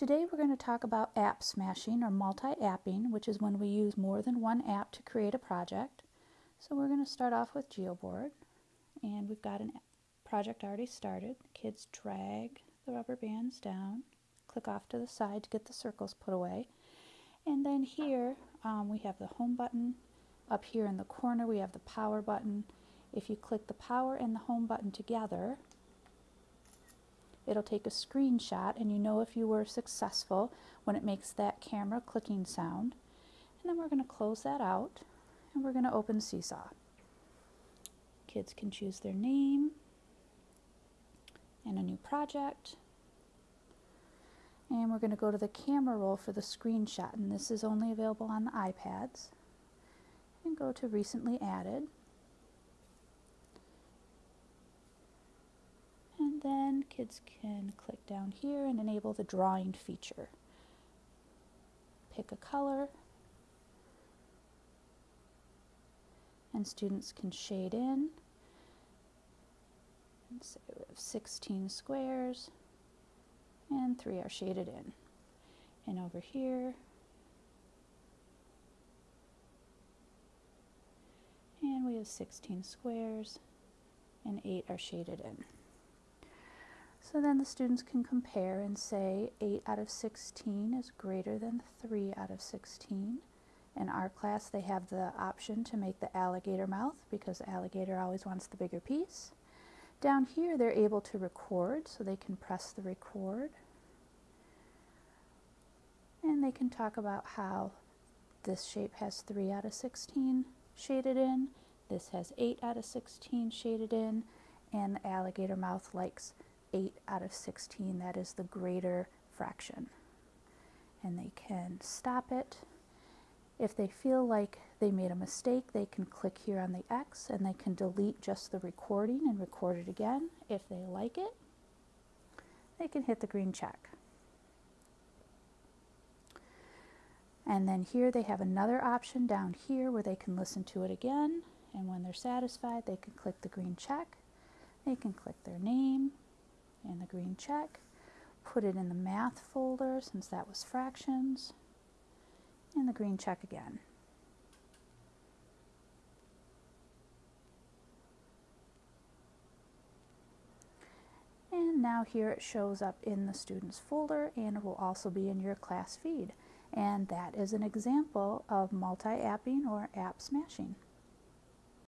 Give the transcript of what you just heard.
Today we're going to talk about app smashing or multi-apping, which is when we use more than one app to create a project. So we're going to start off with Geoboard and we've got a project already started. Kids drag the rubber bands down, click off to the side to get the circles put away. And then here um, we have the home button. Up here in the corner we have the power button. If you click the power and the home button together, it'll take a screenshot and you know if you were successful when it makes that camera clicking sound. And then we're going to close that out and we're going to open Seesaw. Kids can choose their name and a new project. And we're going to go to the camera roll for the screenshot and this is only available on the iPads. And go to recently added. Kids can click down here and enable the drawing feature. Pick a color and students can shade in and say we have 16 squares and three are shaded in. And over here and we have 16 squares and 8 are shaded in. So then the students can compare and say 8 out of 16 is greater than 3 out of 16. In our class they have the option to make the alligator mouth because the alligator always wants the bigger piece. Down here they're able to record so they can press the record and they can talk about how this shape has 3 out of 16 shaded in, this has 8 out of 16 shaded in, and the alligator mouth likes 8 out of 16, that is the greater fraction. And they can stop it. If they feel like they made a mistake, they can click here on the X and they can delete just the recording and record it again. If they like it, they can hit the green check. And then here they have another option down here where they can listen to it again. And when they're satisfied, they can click the green check. They can click their name, and the green check, put it in the math folder since that was fractions, and the green check again. And now here it shows up in the students folder and it will also be in your class feed. And that is an example of multi-apping or app smashing.